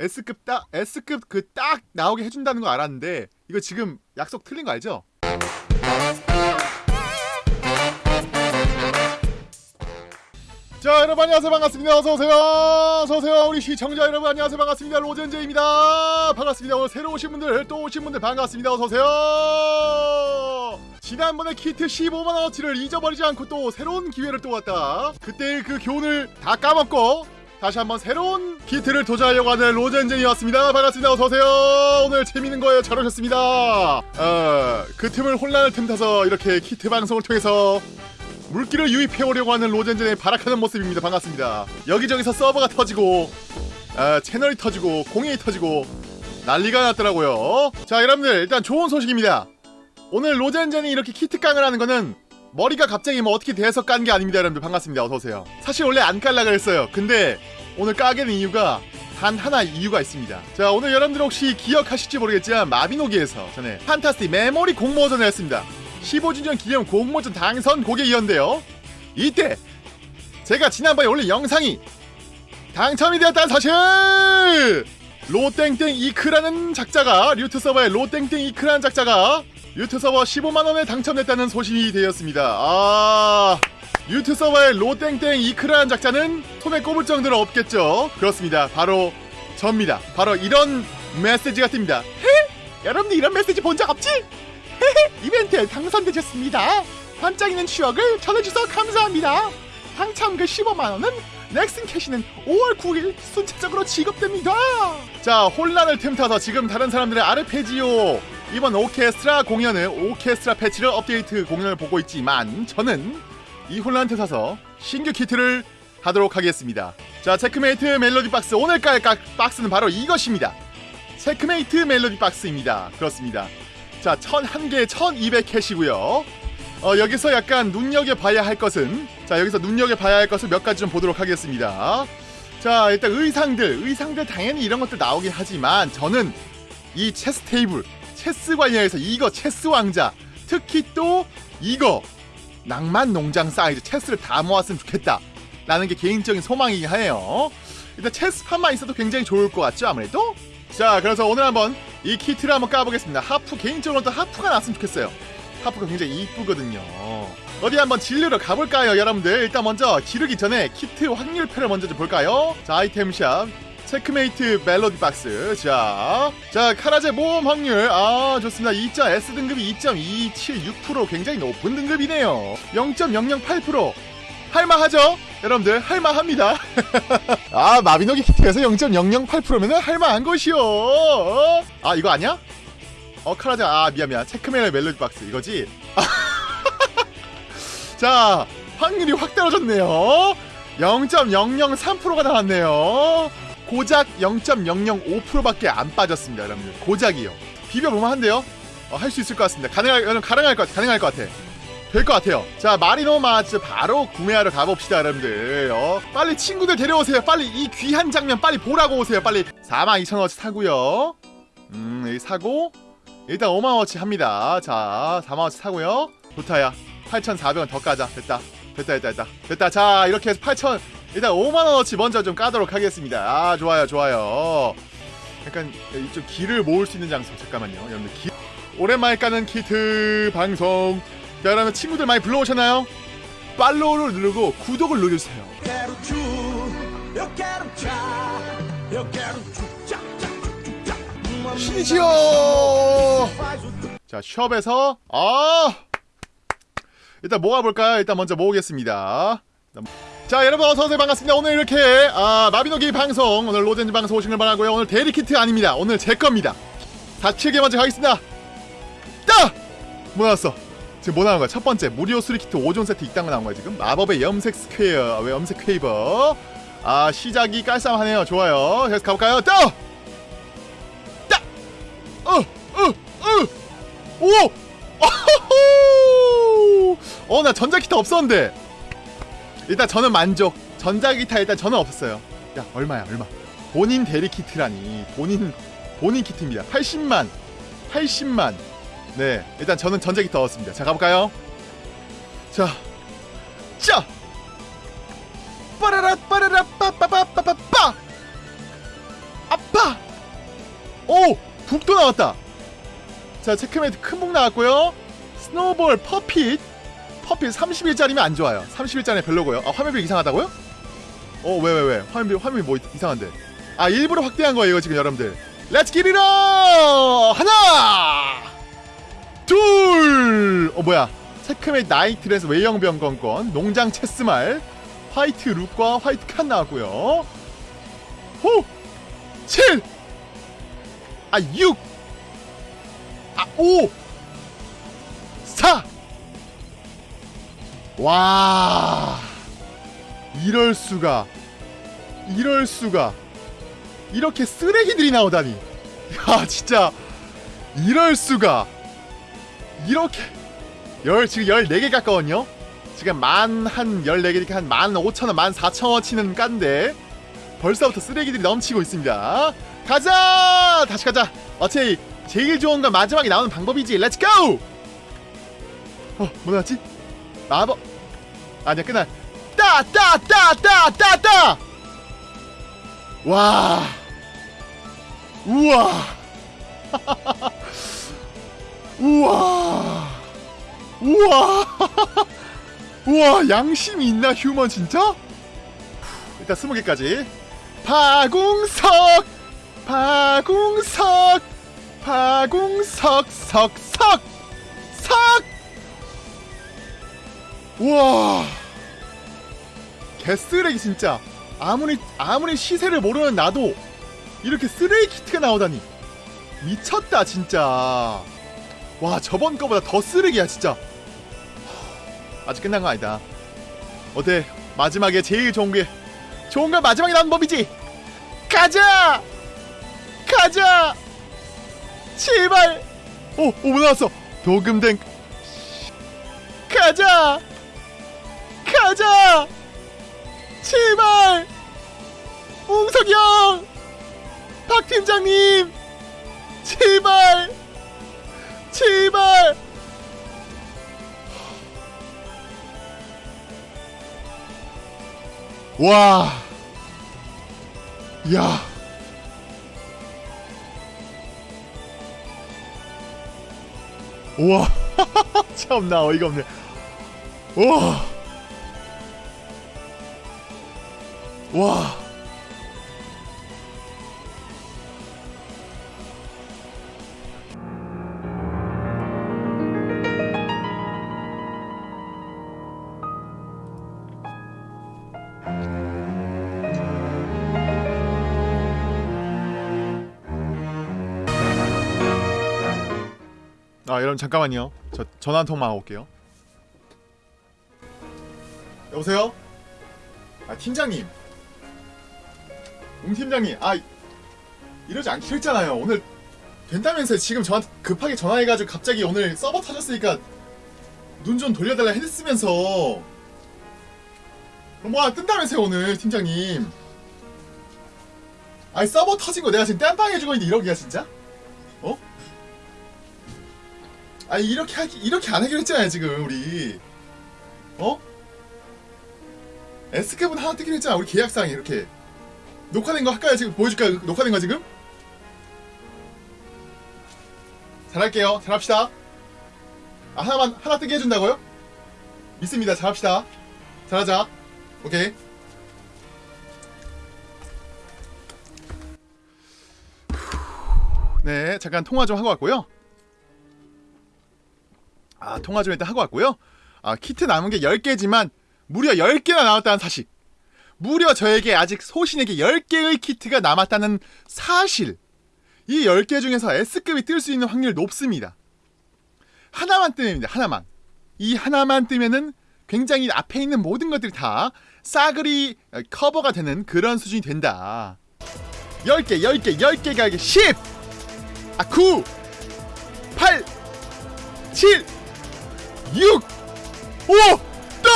S급 딱 S급 그 딱 나오게 해준다는 거 알았는데 이거 지금 약속 틀린 거 알죠? 자 여러분 안녕하세요. 반갑습니다. 어서오세요. 어서오세요. 우리 시청자 여러분 안녕하세요. 반갑습니다. 로젠제입니다. 반갑습니다. 오늘 새로 오신 분들 또 오신 분들 반갑습니다. 어서오세요. 지난번에 키트 15만원어치를 잊어버리지 않고 또 새로운 기회를 또 왔다. 그때 그 교훈을 다 까먹고 다시 한번 새로운 키트를 도전하려고 하는 로젠제이왔습니다 반갑습니다 어서오세요 오늘 재밌는 거에 잘 오셨습니다 어, 그 틈을 혼란을 틈타서 이렇게 키트 방송을 통해서 물기를 유입해오려고 하는 로젠젠의 발악하는 모습입니다. 반갑습니다. 여기저기서 서버가 터지고 아, 채널이 터지고 공이 터지고 난리가 났더라고요. 자 여러분들 일단 좋은 소식입니다. 오늘 로젠젠이 이렇게 키트깡을 하는 거는 머리가 갑자기 뭐 어떻게 돼서 깐 게 아닙니다. 여러분들 반갑습니다. 어서오세요. 사실 원래 안 깔라 그랬어요. 근데 오늘 까게 된 이유가 단 하나 이유가 있습니다. 자 오늘 여러분들 혹시 기억하실지 모르겠지만 마비노기에서 전에 판타스틱 메모리 공모전을 했습니다. 15주년 기념 공모전 당선 고객이었는데요. 이때 제가 지난번에 올린 영상이 당첨이 되었다는 사실! 로땡땡 이크라는 작자가 류트 서버의 로땡땡 이크라는 작자가 류트 서버 15만원에 당첨됐다는 소식이 되었습니다. 아... 류트 서버의 로땡땡 이크라는 작자는 손에 꼽을 정도로 없겠죠. 그렇습니다. 바로 접니다. 바로 이런 메시지가 뜹니다. 헤? 여러분들 이런 메시지 본 적 없지? 이벤트에 당선되셨습니다. 반짝이는 추억을 전해주셔서 감사합니다. 당첨 그 15만원은 넥슨 캐시는 5월 9일 순차적으로 지급됩니다. 자, 혼란을 틈타서 지금 다른 사람들의 아르페지오 이번 오케스트라 공연을 오케스트라 패치를 업데이트 공연을 보고 있지만 저는 이 혼란 틈타서 신규 키트를 하도록 하겠습니다. 자, 체크메이트 멜로디 박스 오늘 깔 박스는 바로 이것입니다. 체크메이트 멜로디 박스입니다. 그렇습니다. 자, 1001개 1200캐시고요. 어, 여기서 약간 눈여겨봐야 할 것은 자, 여기서 눈여겨봐야 할 것을 몇 가지 좀 보도록 하겠습니다. 자, 일단 의상들, 의상들 당연히 이런 것들 나오긴 하지만 저는 이 체스 테이블, 체스 관련해서 이거 체스 왕자, 특히 또 이거 낭만 농장 사이즈 체스를 다 모았으면 좋겠다. 라는 게 개인적인 소망이긴 하네요. 일단 체스판만 있어도 굉장히 좋을 것 같죠, 아무래도? 자, 그래서 오늘 한번 이 키트를 한번 까보겠습니다. 하프 개인적으로 또 하프가 났으면 좋겠어요. 하프가 굉장히 이쁘거든요. 어디 한번 지르러 가볼까요, 여러분들? 일단 먼저 지르기 전에 키트 확률표를 먼저 좀 볼까요? 자, 아이템샵. 체크메이트 멜로디 박스. 자, 자 카라제 모험 확률. 아, 좋습니다. 2. S 등급이 2.276% 굉장히 높은 등급이네요. 0.008%. 할만하죠? 여러분들 할만합니다 아 마비노기 키트에서 0.008%면 할만한 것이요 어? 아 이거 아니야? 어 카라자 아 미안 미안 체크메일 멜로디 박스 이거지? 자 확률이 확 떨어졌네요 0.003%가 나왔네요 고작 0.005%밖에 안 빠졌습니다 여러분들. 고작이요. 비벼보면 한데요? 어, 할수 있을 것 같습니다. 가능할, 가능할 것 가능할 것 같아. 될 것 같아요. 자 마리노 마츠 바로 구매하러 가봅시다 여러분들. 어, 빨리 친구들 데려오세요. 빨리 이 귀한 장면 빨리 보라고 오세요. 빨리 42,000원어치 사고요. 음 여기 사고 일단 5만원어치 합니다. 자 4만원어치 사고요. 좋다야. 8,400원 더 까자. 됐다. 됐다 됐다 됐다. 됐다. 자 이렇게 해서 8,000 일단 5만원어치 먼저 좀 까도록 하겠습니다. 아 좋아요 좋아요. 약간 좀 길을 모을 수 있는 장소. 잠깐만요. 여러분들 길. 오랜만에 까는 키트 방송. 자 여러분 친구들 많이 불러오셨나요? 팔로우를 누르고 구독을 누르세요. 신이지요 자 숍에서 아! 일단 모아볼까요? 일단 먼저 모으겠습니다 자 여러분 어서오세요 반갑습니다 오늘 이렇게 아, 마비노기 방송 오늘 로젠즈 방송 오신 걸 바라고요 오늘 대리키트 아닙니다 오늘 제 겁니다 4칠개 먼저 가겠습니다 따! 뭐 나왔어 지금 뭐 나온 거야? 첫 번째 무료 수리키트 5종 세트 이딴 거 나온 거야 지금 마법의 염색 스퀘어 왜 염색 퀘이버 아 시작이 깔쌈하네요 좋아요 계속 가볼까요? 따! 따! 어! 어! 어! 오! 어, 나 전자기타 없었는데. 일단 저는 만족. 전자기타 일단 저는 없었어요. 야, 얼마야, 얼마. 본인 대리 키트라니. 본인, 본인 키트입니다. 80만. 80만. 네, 일단 저는 전자기타 얻었습니다. 자, 가볼까요? 자. 자! 빠라라, 빠라라, 빠빠빠빠빠빠! 아빠! 오! 북도 나왔다 자 체크메이트 큰 북 나왔고요 스노볼 퍼핏 퍼핏 31짜리면 안 좋아요 31짜리 별로고요 아 화면비 이상하다고요? 어왜왜 왜 화면비 화면비 뭐 이상한데 아 일부러 확대한 거예요 이거 지금 여러분들 렛츠 기리러 하나 둘어 뭐야 체크메이트 나이트레스 외형병 건건 농장 체스말 화이트 룩과 화이트 칸 나왔고요 호! 7! 아 6! 아 5! 4! 와 이럴 수가 이럴 수가. 이렇게 쓰레기들이 나오다니. 야 진짜. 이럴 수가. 이렇게 열 지금 14개 가까웠요 지금 만 한 14개니까 한 15,000원 14,000원 치는 깐데 벌써부터 쓰레기들이 넘치고 있습니다. 가자! 다시 가자. 어차피 제일 좋은 건 마지막에 나오는 방법이지. Let's go! 어, 뭐 나왔지? 마법 아니야 끝나 따따따따 따따! 와. 우와. 우와. 우와. 우와 양심이 있나 휴먼 진짜? 일단 스무 개까지. 파궁석! 파궁석! 파궁석 석석 석 우와. 개쓰레기 진짜. 아무리 아무리 시세를 모르는 나도 이렇게 쓰레기 키트가 나오다니. 미쳤다 진짜. 와 저번 거보다 더 쓰레기야 진짜. 아직 끝난 거 아니다. 어때? 마지막에 제일 좋은 게 좋은 건 마지막에 나온 법이지? 가자! 가자! 제발! 오오 뭐 나왔어? 도금된 가자 가자 제발 웅석이 형! 박 팀장님! 제발! 제발! 와. 야. 우와. 참나 어이가 없네. 우와. 와. 아 여러분 잠깐만요 저 전화 한 통만 하고 올게요 여보세요? 아 팀장님 웅 팀장님 아 이러지 않기로 했잖아요 오늘 된다면서 지금 저한테 급하게 전화해가지고 갑자기 오늘 서버 터졌으니까 눈 좀 돌려달라 했으면서 뭐 뜬다면서요 오늘 팀장님 아니 서버 터진 거 내가 지금 땜빵 해주고 있는데 이러기야 진짜? 어? 아니 이렇게 하기 이렇게 안 하기로 했잖아요 지금 우리 어? S급은 하나 뜨기로 했잖아 우리 계약상에 이렇게 녹화된 거 할까요? 지금 보여줄까요? 녹화된 거 지금? 잘할게요. 잘합시다. 아 하나만 하나 뜨게 해준다고요? 믿습니다. 잘합시다. 잘하자. 오케이. 네 잠깐 통화 좀 하고 왔고요. 아 통화 좀 일단 하고 왔고요. 아 키트 남은 게 10개지만 무려 10개나 나왔다는 사실 무려 저에게 아직 소신에게 10개의 키트가 남았다는 사실. 이 10개 중에서 S급이 뜰 수 있는 확률이 높습니다. 하나만 뜨면 하나만. 이 하나만 뜨면은 굉장히 앞에 있는 모든 것들이 다 싸그리 커버가 되는 그런 수준이 된다. 10개 10개 10개가 이게 10 아, 9 8 7 6 5 또!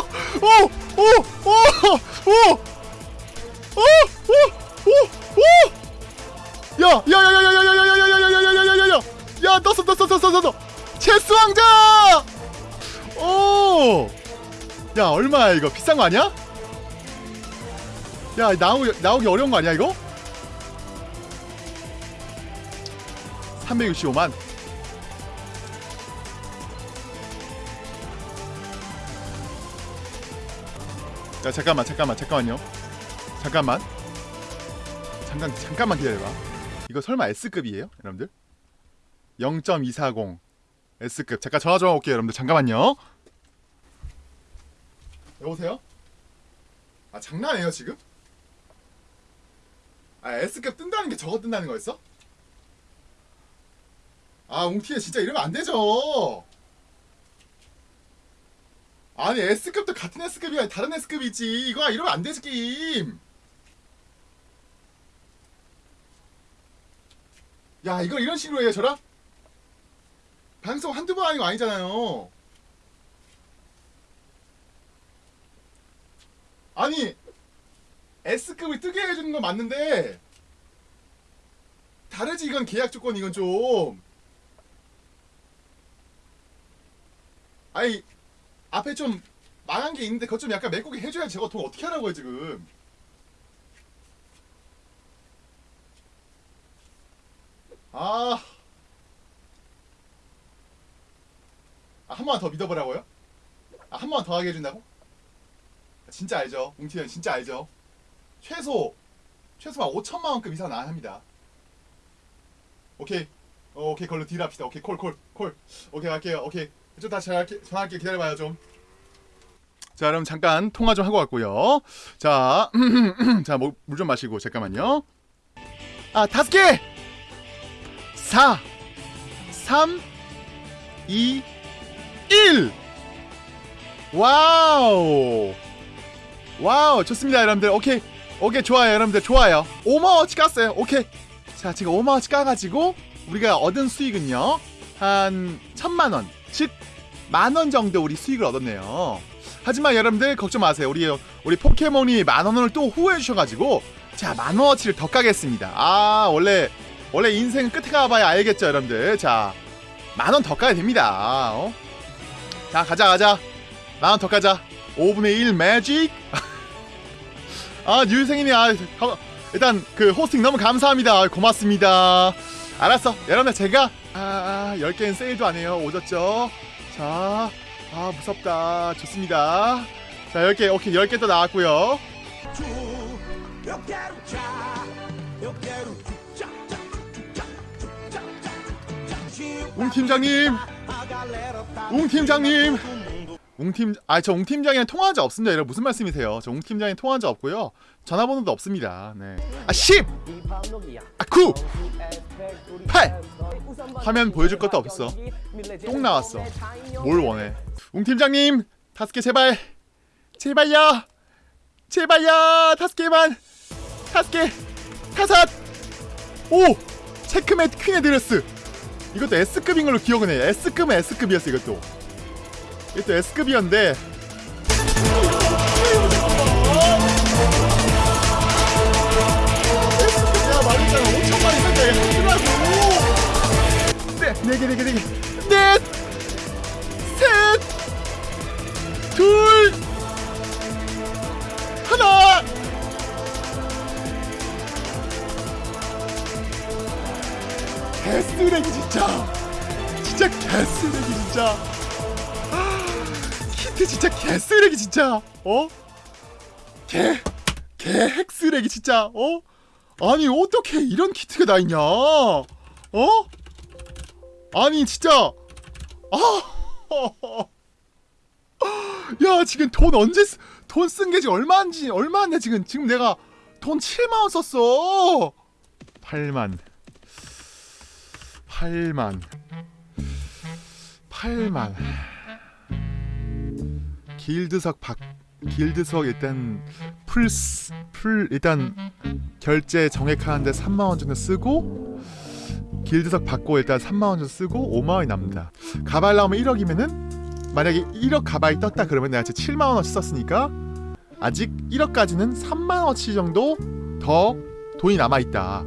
오! 오! 오! 오! 오! 오! 오! 오! 야! 야야야야야야야야야야야야야야야! 야, 떴어 떴어 떴어 떴어. 체스 왕자! 오! 야, 얼마야 이거? 비싼 거 아니야? 야, 나오 나오기 어려운 거 아니야, 이거? 365만 야 잠깐만 잠깐만 잠깐만요. 잠깐만. 잠깐 잠깐만 기다려봐. 이거 설마 S급이에요 여러분들? 0.240 S급. 잠깐 전화 좀 올게요 여러분들. 잠깐만요. 여보세요? 아 장난해요 지금? 아 S급 뜬다는 게 저거 뜬다는 거였어? 아 웅티에 진짜 이러면 안 되죠 아니 S급도 같은 S급이 아니 다른 S급이 있지. 이거 이러면 안 되지 게임. 야 이걸 이런 식으로 해요 저랑? 방송 한두 번 아니고 아니잖아요. 아니 S급을 뜨게 해주는 건 맞는데 다르지 이건 계약 조건 이건 좀. 아니 앞에 좀 망한 게 있는데 그것 좀 약간 메꾸게 해줘야지 저거 돈 어떻게 하라고요 지금 아, 아, 한 번만 더 믿어보라고요? 아, 한 번만 더 하게 해준다고? 진짜 알죠. 웅티는 진짜 알죠. 최소 최소한 5천만 원급 이상 나야 합니다. 오케이. 어, 오케이 걸로 딜 합시다. 오케이 콜콜 콜. 오케이 갈게요. 오케이. 좀 다시 전화할게, 전화할게 기다려봐요 좀. 자 그럼 잠깐 통화 좀 하고 왔고요. 자, 자 물 좀 마시고 잠깐만요. 아 다섯 개. 4 3 2 1 와우! 와우 좋습니다 여러분들. 오케이. 오케이 좋아요 여러분들. 좋아요. 5만원치 깠어요. 오케이. 자 지금 5만원치 까가지고 우리가 얻은 수익은요. 한 천만원. 즉 만원 정도 우리 수익을 얻었네요. 하지만 여러분들 걱정 마세요. 우리 우리 포켓몬이 만원을 또 후회해 주셔가지고 자 만원어치를 더 까겠습니다. 아 원래 원래 인생 끝에 가봐야 알겠죠 여러분들. 자 만원 더 까야 됩니다. 어? 자 가자 가자. 만원 더 까자. 5분의 1 매직. 아 유생이님 아 가- 일단 그 호스팅 너무 감사합니다. 고맙습니다. 알았어. 여러분들 제가 아 10개는 세일도 안 해요. 오졌죠 자아 무섭다 좋습니다 자 10개 오케이 10개 또 나왔고요. 웅 팀장님 웅 팀장님 웅팀 아저 웅팀장이랑 통화한 적 없습니다. 여러분 무슨 말씀이세요? 저 웅팀장이랑 통화한 적 없고요. 전화번호도 없습니다. 네 아 10! 아 9! 8! 화면 보여줄 것도 없어. 똥 나왔어. 뭘 원해? 웅팀장님 다섯 개 제발. 제발요. 제발요. 다섯 개만. 다섯 개 다섯 오! 체크메이트 퀸의 드레스. 이것도 S급인 걸로 기억은 해 S급은 S급이었어 이것도 이것도 S급이었는데 S급이야 말했잖아 5천만 이상 하더라고 네, 네 개, 네 개, 네 개, 넷, 셋, 둘, 하나. 개쓰레기 진짜, 진짜 개쓰레기 진짜. 아, 키트 진짜 개쓰레기 진짜. 어? 개, 개 핵쓰레기 진짜. 어? 아니 어떻게 이런 키트가 다 있냐? 어? 아니 진짜 아, 야 지금 돈 언제 돈쓴 게 지금 얼마인지 얼마인데 지금 지금 내가 돈 7만 원 썼어 8만 8만 8만 길드석 박 길드석 일단 풀스 풀 일단 결제 정액하는데 3만 원 정도 쓰고 길드석 받고 일단 3만 원 정도 쓰고 5만 원이 남는다. 가발 나오면 1억이면은 만약에 1억 가발이 떴다 그러면 내가 지금 7만 원어치 썼으니까 아직 1억까지는 3만 원어치 정도 더 돈이 남아 있다.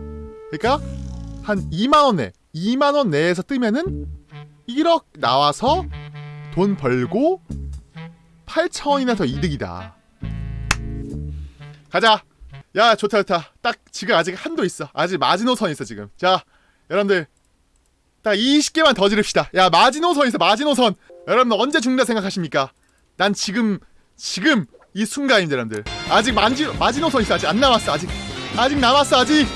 그러니까 한 2만 원 내, 2만 원 내에서 뜨면은 1억 나와서 돈 벌고 8천 원이나 더 이득이다. 가자. 야 좋다 좋다. 딱 지금 아직 한도 있어. 아직 마지노선 있어 지금. 자 여러분들 딱 20개만 더 지릅시다. 야 마지노선 있어 마지노선. 여러분들 언제 죽는다 생각하십니까? 난 지금 지금 이 순간입니다, 여러분들. 아직 만지 마지노선 있어 아직 안 남았어 아직 아직 남았어 아직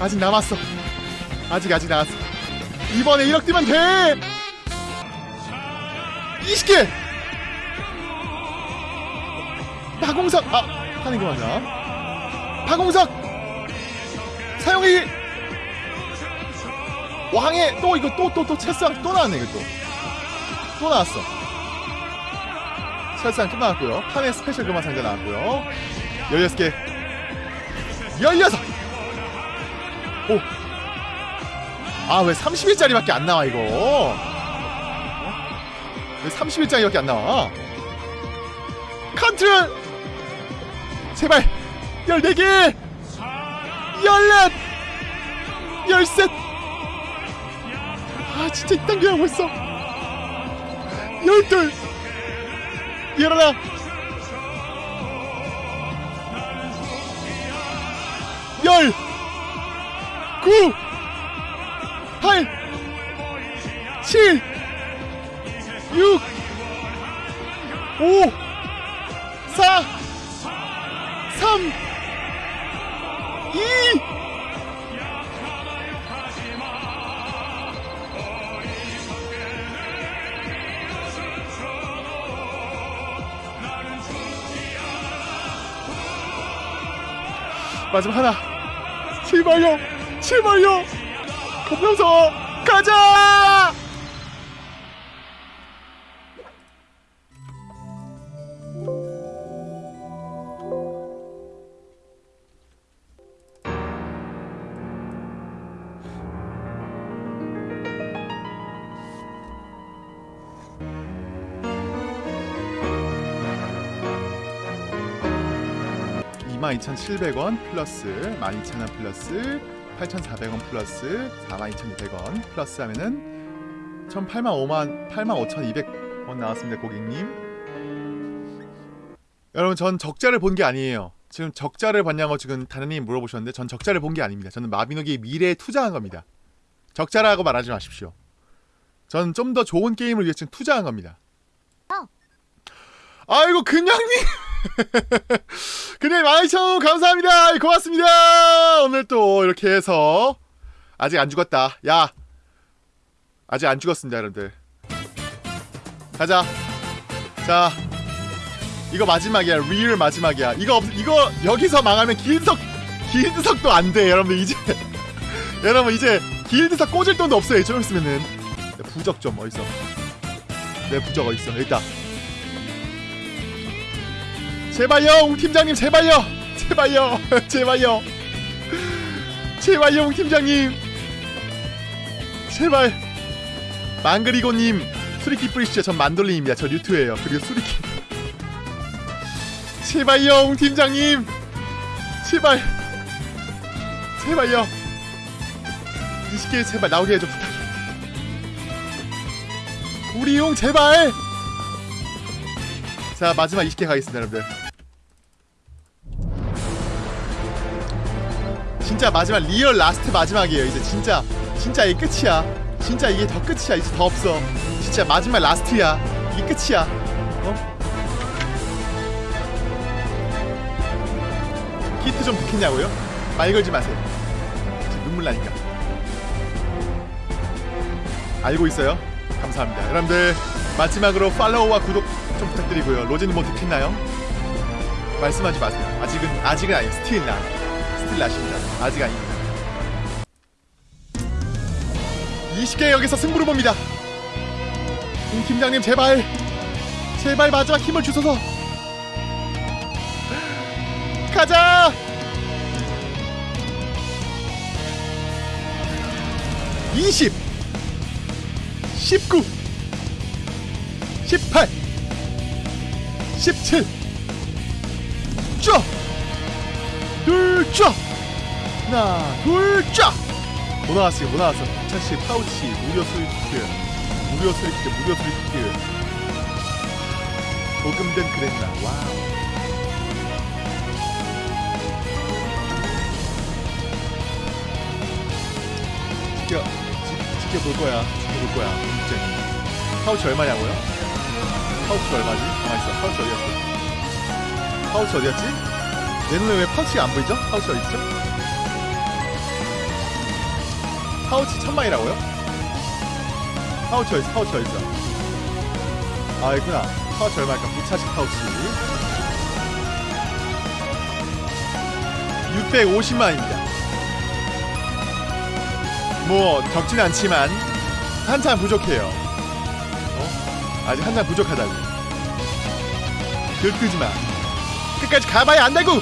아직 남았어 아직 아직 남았어. 이번에 1억 뛰면 돼. 20개. 파공석 아 하는 거 맞나? 파공석! 사용이 왕의 또 이거 또 또 또 채상 또 나왔네 이거 또. 또 나왔어. 채상 또 나왔고요. 판의 스페셜 금화 상자 나왔고요. 16개. 16 오! 아 왜 30일짜리밖에 안 나와 이거? 어? 왜 30일짜리밖에 안 나와? 컨트롤 제발. 14개. 14 열셋. 아 진짜 이딴 게 하고 있어. 열둘. 일어나. 열. 구, 팔, 칠, 육, 오, 사, 삼, 이, 마지막 하나. 제발요 제발요. 검명서 가자 이 22,700원 플러스 12,000원 플러스 8,400원 플러스 42,200원 플러스 하면은 1,008만 5만 85,200원 나왔습니다 고객님. 여러분 전 적자를 본 게 아니에요. 지금 적자를 봤냐고 지금 다른님 물어보셨는데 전 적자를 본 게 아닙니다. 저는 마비노기의 미래에 투자한 겁니다. 적자라고 말하지 마십시오. 전 좀 더 좋은 게임을 위해 지금 투자한 겁니다. 아이고 근양님 그냥 12,000원 감사합니다. 고맙습니다. 오늘 또 이렇게 해서 아직 안 죽었다. 야. 아직 안 죽었습니다, 여러분들. 가자. 자. 이거 마지막이야. real 마지막이야. 이거 없, 이거 여기서 망하면 길드석 길드석도 안 돼, 여러분들 이제. 여러분 이제 길드석 꽂을 돈도 없어요. 좀 있으면은. 내 부적 좀 어디 있어? 내 부적 어디 있어? 여기 있다. 제발요 웅 팀장님 제발요. 제발요 제발요. 제발요 웅 팀장님. 제발. 망그리고님 수리키 뿌리시죠. 전 만돌린입니다. 저 류투예요. 그리고 수리키. 제발요 웅 팀장님. 제발. 제발요. 20개 제발 나오게 해줘 부탁. 우리 용 제발. 자 마지막 20개 가겠습니다 여러분들 진짜 마지막 real last 마지막이에요. 이제 진짜 진짜 이게 끝이야. 진짜 이게 더 끝이야. 이제 더 없어. 진짜 마지막 last야. 이게 끝이야. 어? 키트 좀 좋겠냐고요? 말 걸지 마세요. 눈물 나니까. 알고 있어요? 감사합니다. 여러분들 마지막으로 팔로우와 구독 좀 부탁드리고요. 로제님 뭐 듣겠나요? 말씀하지 마세요. 아직은 아직은 아니에요. still not still not입니다 아직 아닙니다. 20개 여기서 승부를 봅니다. 임 팀장님 제발. 제발 마지막 힘을 주소서. 가자! 20 19 18 17 쫙! 둘 쫙! 하나 둘쫙! 뭐 나왔어요 뭐 나왔어 2010 파우치 무료 스위트 무료 스위트 무료 스위트 도금된 그랬나 와우 지켜 지, 지켜볼 거야. 지켜볼 거야. 굉장히. 파우치 얼마냐고요? 파우치 얼마지? 가만있어. 파우치 어디갔어? 파우치? 내 눈에 왜 파우치가 안 보이죠? 파우치 어디있죠? 파우치 천망이라고요? 파우치 어딨어? 파우치 어딨어? 아 있구나. 파우치 얼마일까? 무차식 파우치. 650만입니다. 뭐 적진 않지만 한참 부족해요. 어? 아직 한참 부족하다고. 들뜨지 마. 끝까지 가봐야 안다고.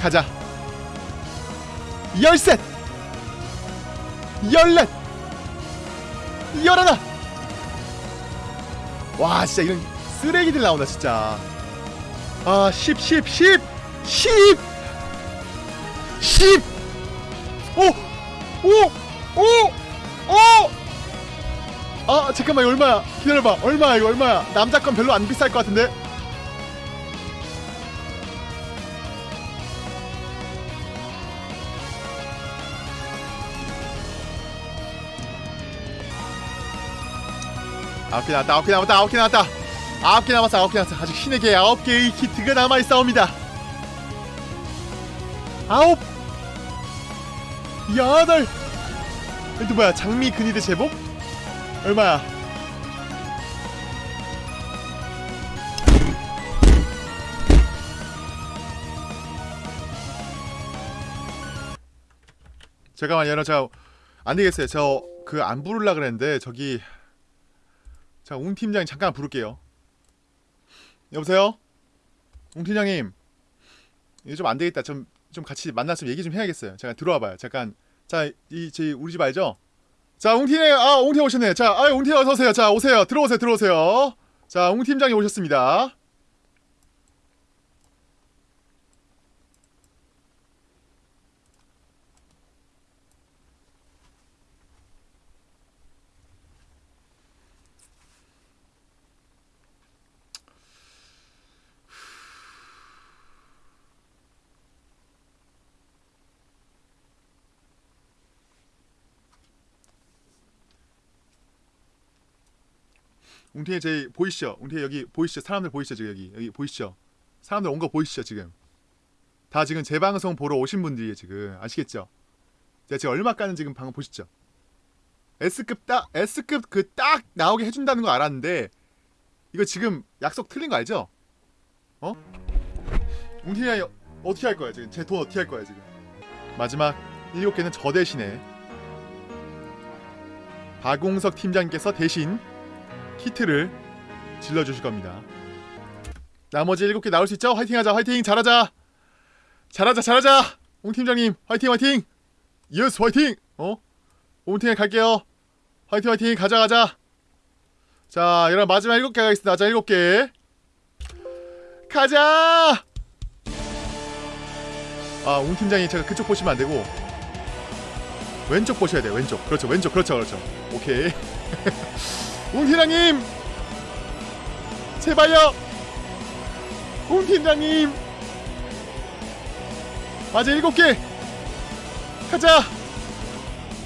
가자. 열셋, 열넷, 열하나. 와 진짜 이런 쓰레기들 나온다 진짜. 아 10, 10, 10, 10, 10. 오. 오! 오! 오! 아 잠깐만 이거 얼마야 기다려봐 얼마야 이거 얼마야 남자 건 별로 안 비쌀 것 같은데 아홉 개 남았다 아홉 개 남았다 아홉 개 남았다. 아홉 개 남았어 아홉 개 남았어. 아직 신의 개 아홉 개의 키트가 남아있사옵니다. 아홉! 여덟 이또 뭐야 장미 근위대 제복? 얼마야? 잠깐만 여러분 저 안되겠어요. 저 그 안 부르려 그랬는데 저기 자 웅 팀장님 잠깐 부를게요 여보세요? 웅 팀장님 이거 좀 안 되겠다 좀 좀 같이 만나서 얘기 좀 해야겠어요. 잠깐 들어와봐요. 잠깐 자 이 제 우리 집 알죠? 자 웅팀에 아 웅팀 오셨네. 자 아 웅팀 어서 오세요. 자 오세요. 들어오세요. 들어오세요. 자 웅 팀장이 오셨습니다. 웅팀에 제 보이시죠? 웅팀 여기 보이시죠? 사람들 보이시죠? 지금 여기 여기 보이시죠? 사람들 온 거 보이시죠? 지금 다 지금 제 방송 보러 오신 분들이에요 지금 아시겠죠? 제가 지금 얼마 까는 지금 방금 보시죠? S급 딱 S급 그 딱 나오게 해준다는 거 알았는데 이거 지금 약속 틀린 거 알죠? 어? 웅팀이 어떻게 할 거야 지금 제 돈 어떻게 할 거야 지금 마지막 7개는 저 대신에 박용석 팀장님께서 대신 키트를 질러주실 겁니다. 나머지 7개 나올 수 있죠? 화이팅하자 화이팅! 잘하자! 잘하자 잘하자! 옹 팀장님 화이팅 화이팅! yes 화이팅! 어? 옹팀에 갈게요. 화이팅 화이팅! 가자 가자! 자 여러분 마지막 7개 가겠습니다. 자 7개. 가자! 아옹 팀장이 제가 그쪽 보시면 안되고 왼쪽 보셔야 돼요 왼쪽. 그렇죠 왼쪽. 그렇죠 그렇죠. 오케이 웅팀장님! 제발요! 웅팀장님! 맞아 일곱 개! 가자!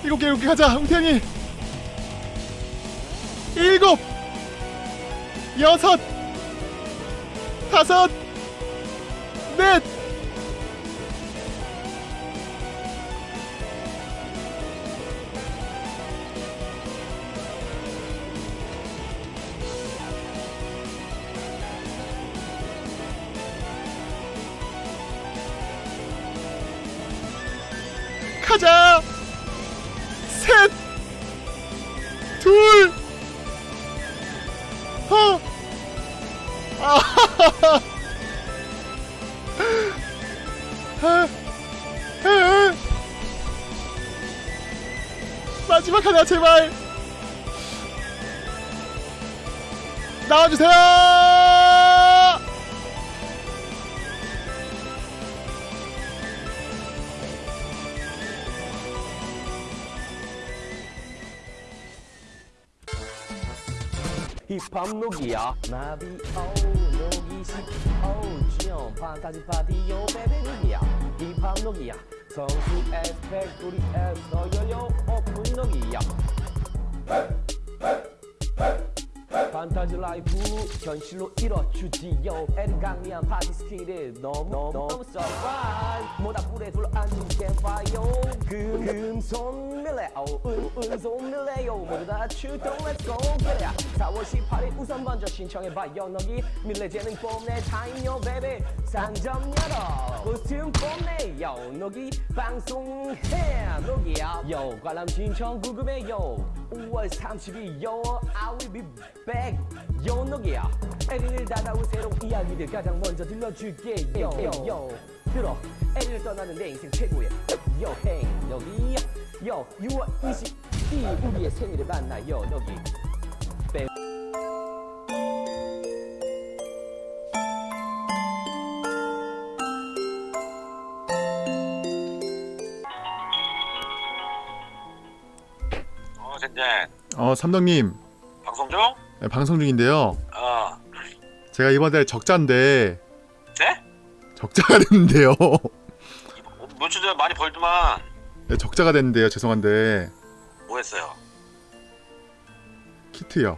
일곱 개 일곱 개 가자 웅팀장님! 일곱! 여섯! 다섯! 넷 주세요. 힙합 녹이야. 나비 오 녹이 식오 지연 판타지 파티 요 베베 녹이야. 힙합 녹이야. 성수 에스펙토리에서 열려 오픈 녹이야 판타지 라이프 현실로 이뤄주지요. 강미한 파티 스킬을 너무 너무 너무 서프라이즈 모닥불에 둘러앉은 캠파이어 금 금손 밀레오 은은손 밀레오 모두 다 출동. Go. Get it 4월 18일 우선 먼저 신청해봐요. 너기 밀레 재능 뽐내 타임요 베베 상점 열어. 코스튬 뽐내요. 너기 방송해 너기야. 요. 관람 신청 궁금해요. 5월 30일 요. I will be back 요 너기야. 에린을 다가올 새로운 이야기들 가장 먼저 들려줄게 요. 요. 들어. 에린을 떠나는 내 인생 최고의 여행 너기 요. 6월 22일 우리의 생일을 만나요. 너기. 뱀. 어, 젠젠. 어 삼덕님. 방송 중? 네, 방송 중인데요. 어. 제가 이번에 적자인데 네? 적자가 됐는데요. 어, 며칠 전에 많이 벌더만. 네, 적자가 됐는데요. 죄송한데 뭐 했어요? 키트요.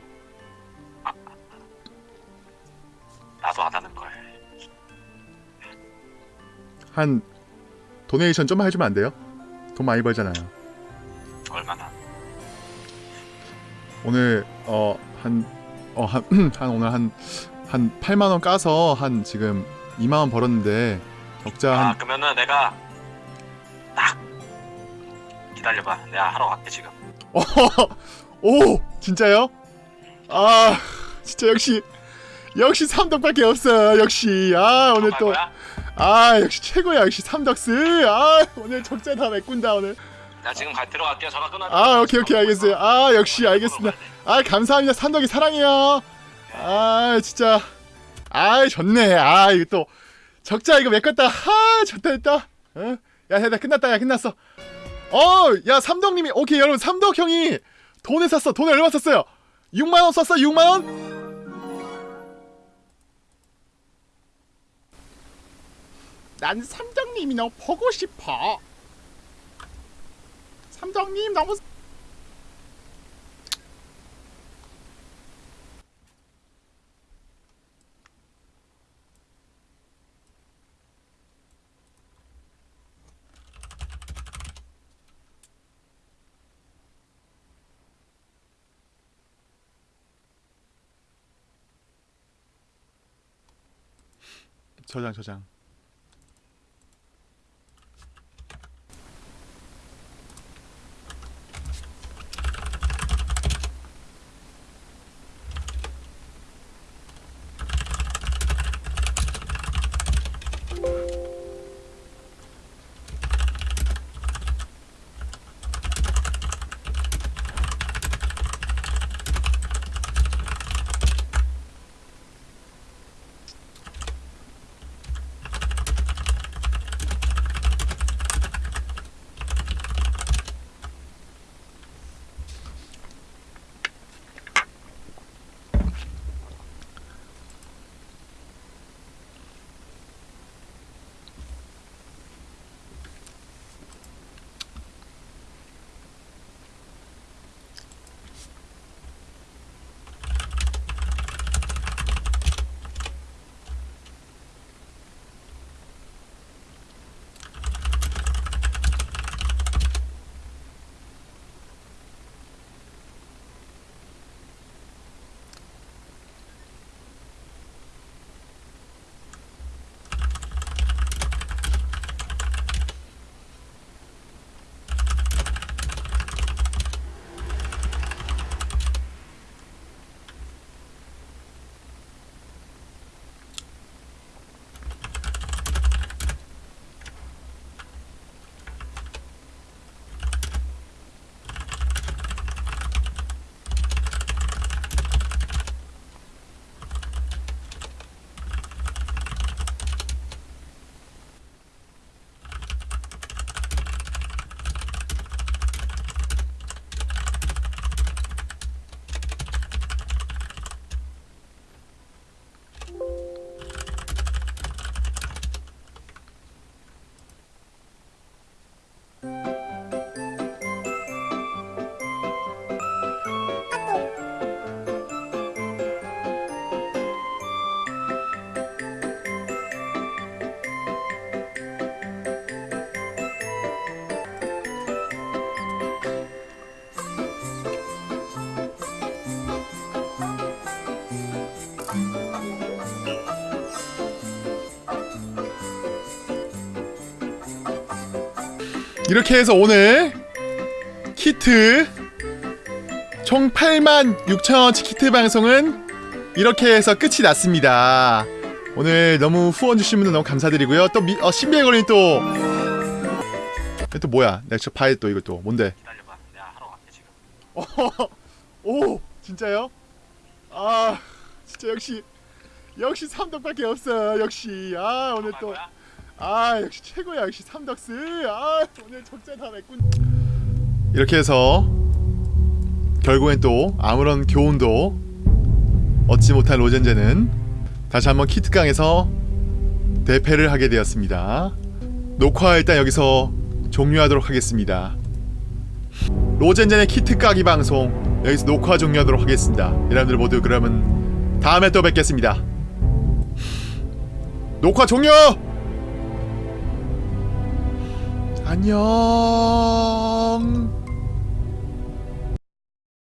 나도 안 하는 걸. 한 도네이션 좀 해주면 안 돼요? 돈 많이 벌잖아요. 얼마나? 오늘 어 한 어 한 한 오늘 한 한 8만 원 까서 한 지금 2만 원 벌었는데 적자 아, 한 그러면은 내가 딱 기다려봐. 내가 하러 갈게 지금. 오 진짜요? 아 진짜 역시 역시 삼덕밖에 없어 역시 아 오늘 갈 또? 아 역시 최고야 역시 삼덕스 아 오늘 적자 다 메꾼다 오늘 나 지금 갈 들어갈게. 전화 끊어. 아 오케이 오케이. 알겠어요. 아 역시 알겠습니다. 아 감사합니다. 삼덕이 사랑해요. 아 진짜. 아 좋네. 아 이거 또 적자 이거 메꿨다. 아 좋다 됐다. 어? 야 됐다 끝났다. 야 끝났어. 어 야 삼덕님이 오케이 여러분. 삼덕 형이 돈을 샀어. 돈을 얼마 썼어요? 6만 원 썼어? 6만 원? 난 삼덕님이 너무 보고 싶어 삼덕님 너무 저장 저장 이렇게 해서 오늘 키트 총 8만 6천원치 키트 방송은 이렇게 해서 끝이 났습니다. 오늘 너무 후원 주신 분들 너무 감사드리고요. 또 미, 어, 신비의 또. 이거 또 뭐야? 내가 저 봐야 또 이거 또 뭔데? 기다려봐. 내가 하러 갈게 지금. 오 진짜요? 아 진짜 역시 역시 삼덕밖에 없어 역시 아 오늘 할또 거야? 아 역시 최고야 역시 삼덕스. 아 오늘 적자 다 맺군. 이렇게 해서 결국엔 또 아무런 교훈도 얻지 못한 로젠제는 다시 한번 키트강에서 대패를 하게 되었습니다. 녹화 일단 여기서 종료하도록 하겠습니다. 로젠젠의 키트 까기 방송 여기서 녹화 종료하도록 하겠습니다. 여러분들 모두 그러면 다음에 또 뵙겠습니다. 녹화 종료! 안녕